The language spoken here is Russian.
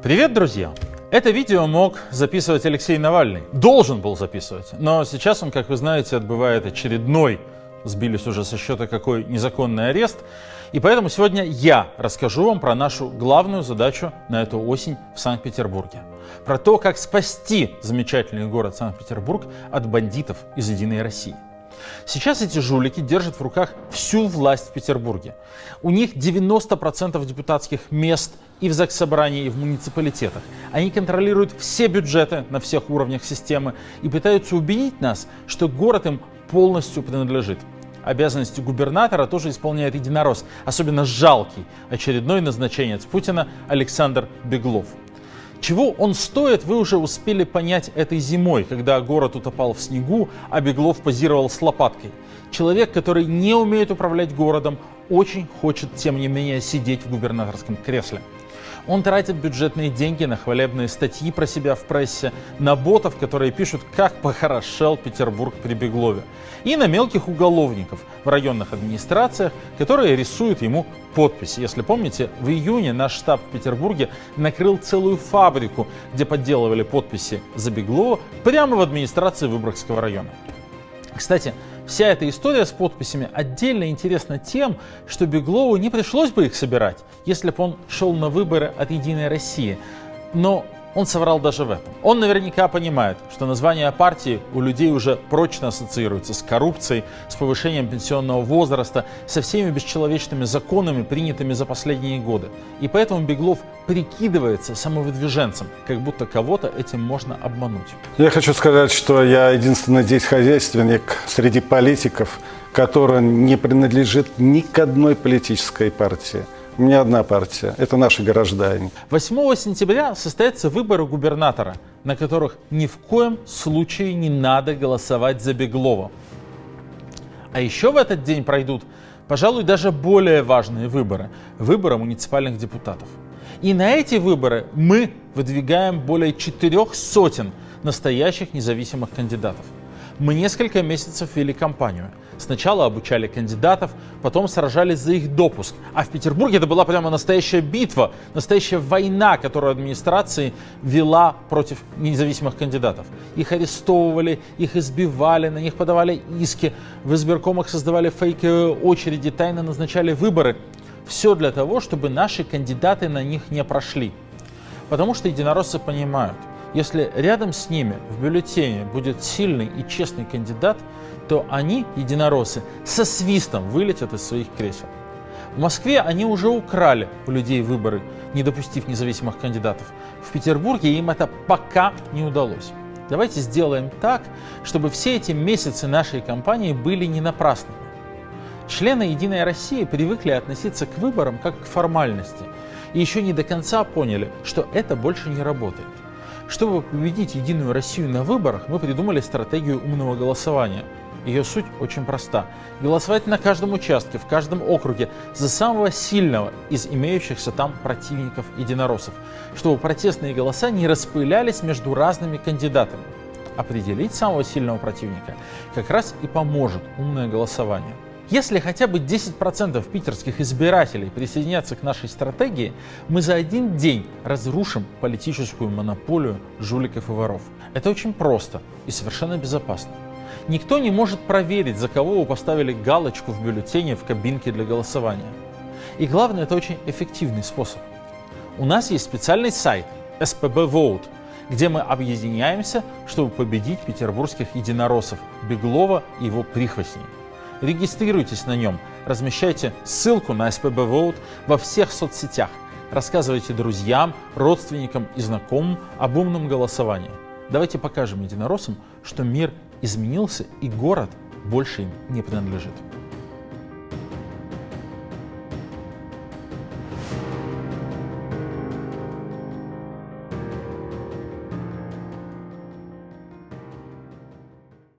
Привет, друзья! Это видео мог записывать Алексей Навальный. Должен был записывать. Но сейчас он, как вы знаете, отбывает очередной, сбились уже со счета какой незаконный арест. И поэтому сегодня я расскажу вам про нашу главную задачу на эту осень в Санкт-Петербурге. Про то, как спасти замечательный город Санкт-Петербург от бандитов из «Единой России». Сейчас эти жулики держат в руках всю власть в Петербурге. У них 90% депутатских мест и в Заксобрании, и в муниципалитетах. Они контролируют все бюджеты на всех уровнях системы и пытаются убедить нас, что город им полностью принадлежит. Обязанности губернатора тоже исполняет единорос, особенно жалкий очередной назначенец Путина Александр Беглов. Чего он стоит, вы уже успели понять этой зимой, когда город утопал в снегу, а Беглов позировал с лопаткой. Человек, который не умеет управлять городом, очень хочет, тем не менее, сидеть в губернаторском кресле. Он тратит бюджетные деньги на хвалебные статьи про себя в прессе, на ботов, которые пишут, как похорошел Петербург при Беглове, и на мелких уголовников в районных администрациях, которые рисуют ему подписи. Если помните, в июне наш штаб в Петербурге накрыл целую фабрику, где подделывали подписи за Беглова прямо в администрации Выборгского района. Кстати, вся эта история с подписями отдельно интересна тем, что Беглову не пришлось бы их собирать, если бы он шел на выборы от «Единой России». Но он соврал даже в этом. Он наверняка понимает, что название партии у людей уже прочно ассоциируется с коррупцией, с повышением пенсионного возраста, со всеми бесчеловечными законами, принятыми за последние годы. И поэтому Беглов прикидывается самовыдвиженцем, как будто кого-то этим можно обмануть. Я хочу сказать, что я единственный здесь хозяйственник среди политиков, который не принадлежит ни к одной политической партии. У меня одна партия. Это наши граждане. 8 сентября состоятся выборы губернатора, на которых ни в коем случае не надо голосовать за Беглова. А еще в этот день пройдут, пожалуй, даже более важные выборы. Выборы муниципальных депутатов. И на эти выборы мы выдвигаем более четырех сотен настоящих независимых кандидатов. Мы несколько месяцев вели кампанию. Сначала обучали кандидатов, потом сражались за их допуск. А в Петербурге это была прямо настоящая битва, настоящая война, которую администрация вела против независимых кандидатов. Их арестовывали, их избивали, на них подавали иски, в избиркомах создавали фейковые очереди, тайно назначали выборы. Все для того, чтобы наши кандидаты на них не прошли. Потому что единороссы понимают, если рядом с ними в бюллетене будет сильный и честный кандидат, то они, единороссы, со свистом вылетят из своих кресел. В Москве они уже украли у людей выборы, не допустив независимых кандидатов. В Петербурге им это пока не удалось. Давайте сделаем так, чтобы все эти месяцы нашей кампании были не напрасными. Члены «Единой России» привыкли относиться к выборам как к формальности и еще не до конца поняли, что это больше не работает. Чтобы победить Единую Россию на выборах, мы придумали стратегию умного голосования. Ее суть очень проста. Голосовать на каждом участке, в каждом округе за самого сильного из имеющихся там противников единороссов, чтобы протестные голоса не распылялись между разными кандидатами. Определить самого сильного противника как раз и поможет умное голосование. Если хотя бы 10% питерских избирателей присоединятся к нашей стратегии, мы за один день разрушим политическую монополию жуликов и воров. Это очень просто и совершенно безопасно. Никто не может проверить, за кого вы поставили галочку в бюллетене в кабинке для голосования. И главное, это очень эффективный способ. У нас есть специальный сайт SPB Vote, где мы объединяемся, чтобы победить петербургских единороссов Беглова и его прихвостней. Регистрируйтесь на нем, размещайте ссылку на SPB Vote во всех соцсетях, рассказывайте друзьям, родственникам и знакомым об умном голосовании. Давайте покажем единороссам, что мир изменился и город больше им не принадлежит.